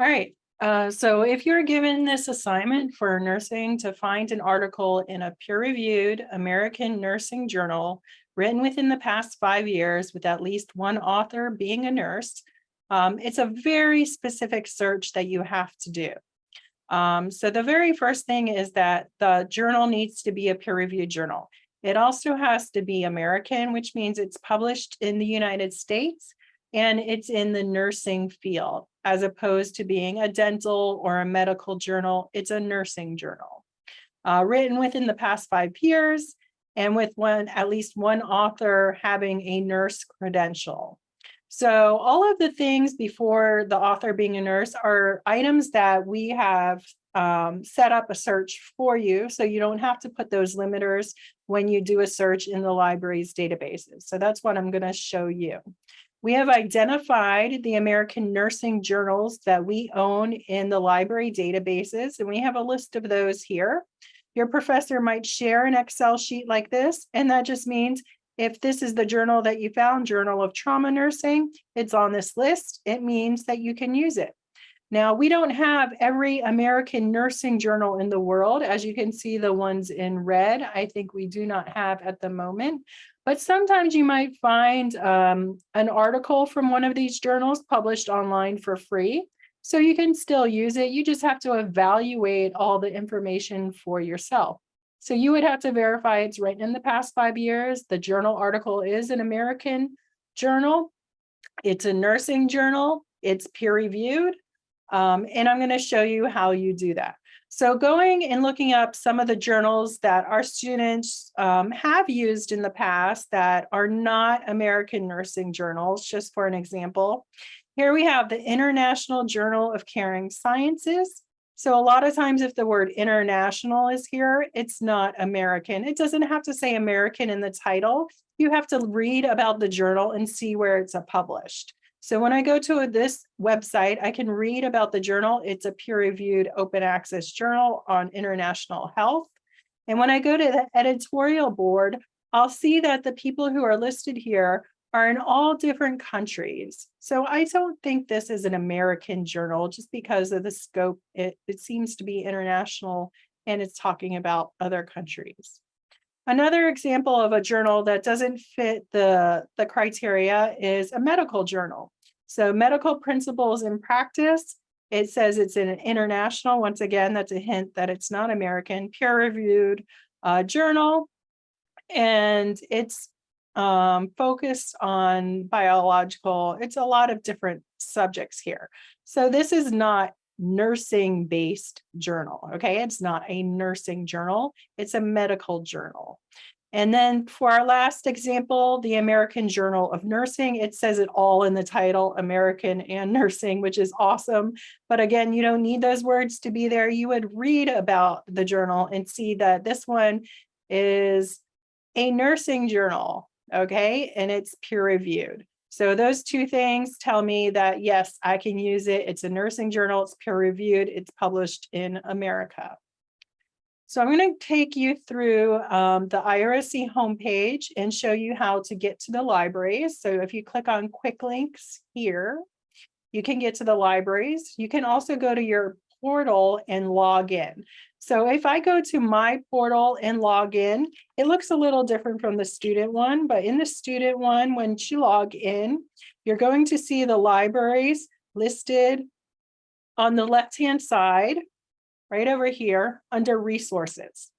All right, uh, so if you're given this assignment for nursing to find an article in a peer-reviewed American Nursing Journal written within the past five years with at least one author being a nurse, um, it's a very specific search that you have to do. Um, so the very first thing is that the journal needs to be a peer-reviewed journal. It also has to be American, which means it's published in the United States and it's in the nursing field as opposed to being a dental or a medical journal. It's a nursing journal uh, written within the past five years and with one at least one author having a nurse credential. So all of the things before the author being a nurse are items that we have um, set up a search for you. So you don't have to put those limiters when you do a search in the library's databases. So that's what I'm going to show you. We have identified the American nursing journals that we own in the library databases, and we have a list of those here. Your professor might share an Excel sheet like this, and that just means if this is the journal that you found, Journal of Trauma Nursing, it's on this list, it means that you can use it. Now, we don't have every American nursing journal in the world. As you can see, the ones in red, I think we do not have at the moment. But sometimes you might find um, an article from one of these journals published online for free. So you can still use it. You just have to evaluate all the information for yourself. So you would have to verify it's written in the past five years. The journal article is an American journal. It's a nursing journal. It's peer reviewed. Um, and I'm going to show you how you do that. So going and looking up some of the journals that our students um, have used in the past that are not American nursing journals, just for an example. Here we have the International Journal of Caring Sciences. So a lot of times if the word international is here, it's not American. It doesn't have to say American in the title. You have to read about the journal and see where it's published. So when I go to this website, I can read about the journal. It's a peer-reviewed open access journal on international health. And when I go to the editorial board, I'll see that the people who are listed here are in all different countries. So I don't think this is an American journal just because of the scope. It, it seems to be international and it's talking about other countries. Another example of a journal that doesn't fit the, the criteria is a medical journal. So medical principles in practice, it says it's an international. Once again, that's a hint that it's not American, peer-reviewed uh, journal. And it's um, focused on biological, it's a lot of different subjects here. So this is not nursing based journal. Okay, it's not a nursing journal, it's a medical journal. And then for our last example, the American Journal of Nursing, it says it all in the title, American and Nursing, which is awesome. But again, you don't need those words to be there. You would read about the journal and see that this one is a nursing journal, okay? And it's peer reviewed. So those two things tell me that, yes, I can use it. It's a nursing journal, it's peer reviewed, it's published in America. So I'm going to take you through um, the IRSC homepage and show you how to get to the libraries. So if you click on quick links here, you can get to the libraries. You can also go to your portal and log in. So if I go to my portal and log in, it looks a little different from the student one, but in the student one, when you log in, you're going to see the libraries listed on the left-hand side, right over here under resources.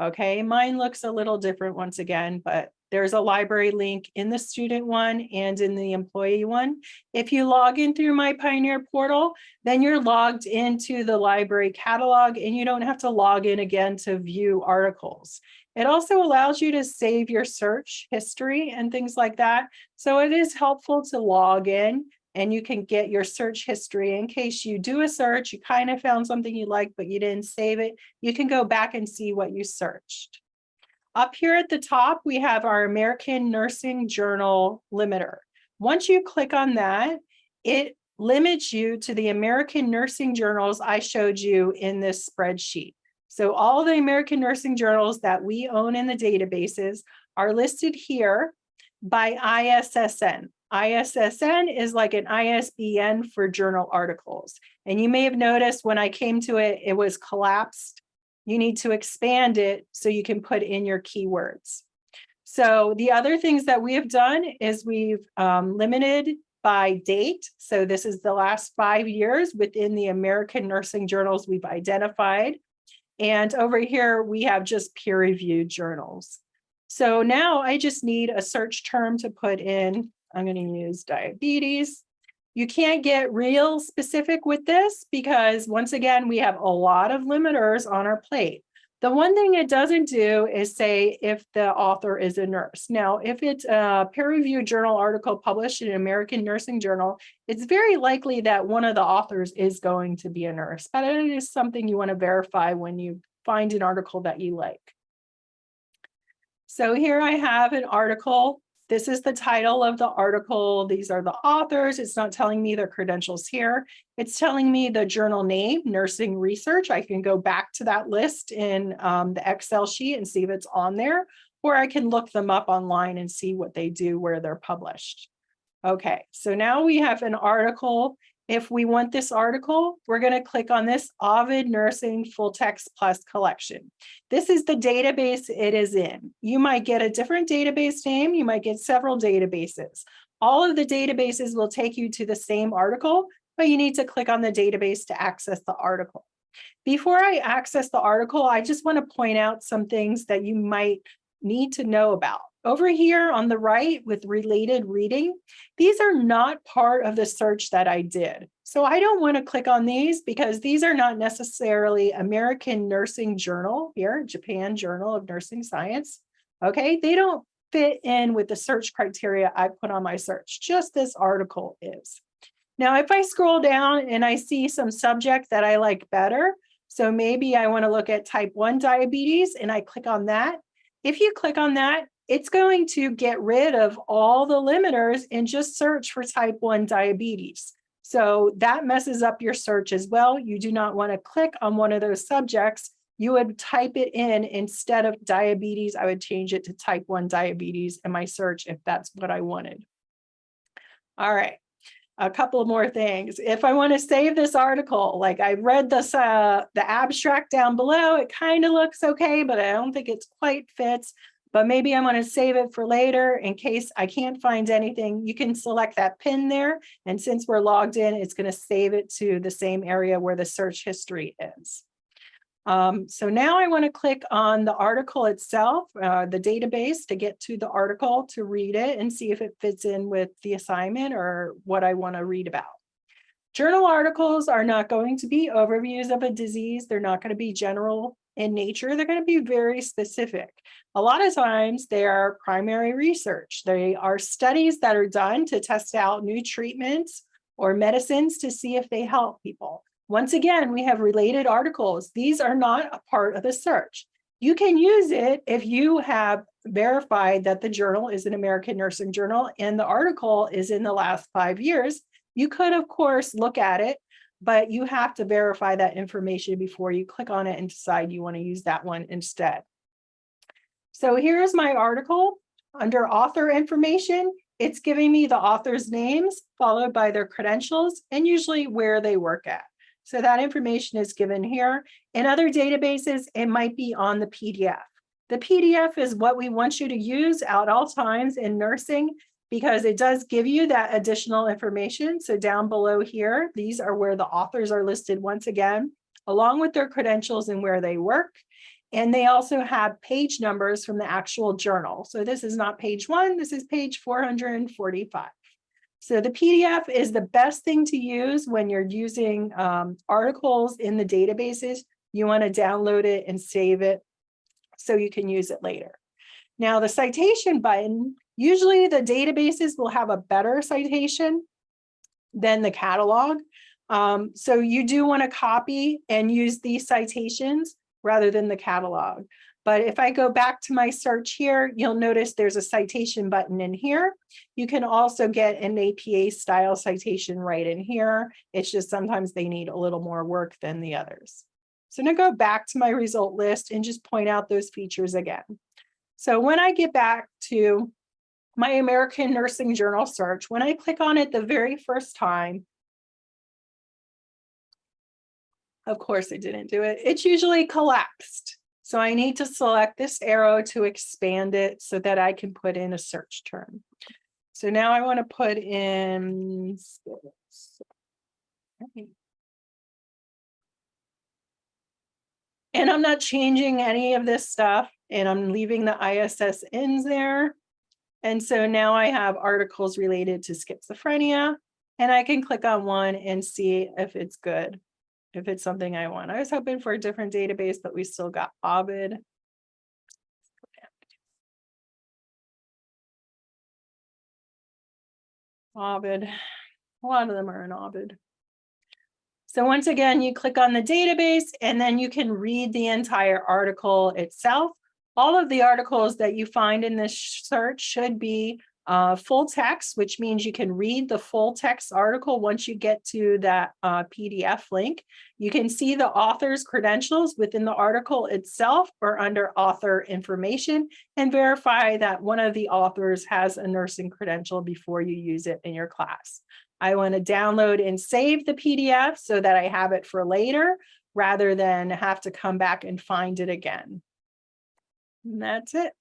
Okay, mine looks a little different once again, but there's a library link in the student one and in the employee one. If you log in through My Pioneer portal, then you're logged into the library catalog and you don't have to log in again to view articles. It also allows you to save your search history and things like that. So it is helpful to log in and you can get your search history in case you do a search, you kind of found something you like, but you didn't save it. You can go back and see what you searched. Up here at the top, we have our American Nursing Journal limiter. Once you click on that, it limits you to the American nursing journals I showed you in this spreadsheet. So all the American nursing journals that we own in the databases are listed here by ISSN. ISSN is like an ISBN for journal articles. And you may have noticed when I came to it, it was collapsed. You need to expand it so you can put in your keywords. So the other things that we have done is we've um, limited by date. So this is the last five years within the American Nursing Journals we've identified. And over here, we have just peer-reviewed journals. So now I just need a search term to put in. I'm going to use diabetes. You can't get real specific with this because once again, we have a lot of limiters on our plate. The one thing it doesn't do is say if the author is a nurse. Now, if it's a peer-reviewed journal article published in an American Nursing Journal, it's very likely that one of the authors is going to be a nurse, but it is something you want to verify when you find an article that you like. So here I have an article this is the title of the article. These are the authors. It's not telling me their credentials here. It's telling me the journal name, Nursing Research. I can go back to that list in um, the Excel sheet and see if it's on there, or I can look them up online and see what they do, where they're published. Okay, so now we have an article if we want this article, we're going to click on this Ovid Nursing Full Text Plus collection. This is the database it is in. You might get a different database name. You might get several databases. All of the databases will take you to the same article, but you need to click on the database to access the article. Before I access the article, I just want to point out some things that you might need to know about. Over here on the right with related reading, these are not part of the search that I did. So I don't want to click on these because these are not necessarily American Nursing Journal here, Japan Journal of Nursing Science. Okay, they don't fit in with the search criteria I put on my search, just this article is. Now, if I scroll down and I see some subject that I like better, so maybe I want to look at type 1 diabetes and I click on that. If you click on that, it's going to get rid of all the limiters and just search for type 1 diabetes. So that messes up your search as well. You do not want to click on one of those subjects. You would type it in instead of diabetes. I would change it to type 1 diabetes in my search if that's what I wanted. All right, a couple more things. If I want to save this article, like I read this, uh, the abstract down below, it kind of looks okay, but I don't think it's quite fits but maybe I'm going to save it for later in case I can't find anything. You can select that pin there. And since we're logged in, it's going to save it to the same area where the search history is. Um, so now I want to click on the article itself, uh, the database to get to the article to read it and see if it fits in with the assignment or what I want to read about. Journal articles are not going to be overviews of a disease. They're not going to be general in nature, they're going to be very specific. A lot of times they are primary research. They are studies that are done to test out new treatments or medicines to see if they help people. Once again, we have related articles. These are not a part of the search. You can use it if you have verified that the journal is an American Nursing Journal and the article is in the last five years. You could, of course, look at it but you have to verify that information before you click on it and decide you want to use that one instead. So here's my article under author information. It's giving me the author's names followed by their credentials and usually where they work at. So that information is given here. In other databases, it might be on the PDF. The PDF is what we want you to use at all times in nursing because it does give you that additional information. So down below here, these are where the authors are listed once again, along with their credentials and where they work. And they also have page numbers from the actual journal. So this is not page one, this is page 445. So the PDF is the best thing to use when you're using um, articles in the databases. You want to download it and save it so you can use it later. Now the citation button Usually the databases will have a better citation than the catalog. Um, so you do want to copy and use these citations rather than the catalog. But if I go back to my search here, you'll notice there's a citation button in here. You can also get an APA style citation right in here. It's just sometimes they need a little more work than the others. So gonna go back to my result list and just point out those features again. So when I get back to my American Nursing Journal search, when I click on it the very first time, of course it didn't do it, it's usually collapsed. So I need to select this arrow to expand it so that I can put in a search term. So now I want to put in. And I'm not changing any of this stuff and I'm leaving the ISSNs there. And so now I have articles related to schizophrenia and I can click on one and see if it's good, if it's something I want. I was hoping for a different database, but we still got Ovid. Ovid, a lot of them are in Ovid. So once again, you click on the database and then you can read the entire article itself. All of the articles that you find in this search should be uh, full text, which means you can read the full text article once you get to that uh, PDF link. You can see the author's credentials within the article itself or under author information and verify that one of the authors has a nursing credential before you use it in your class. I want to download and save the PDF so that I have it for later rather than have to come back and find it again. And that's it.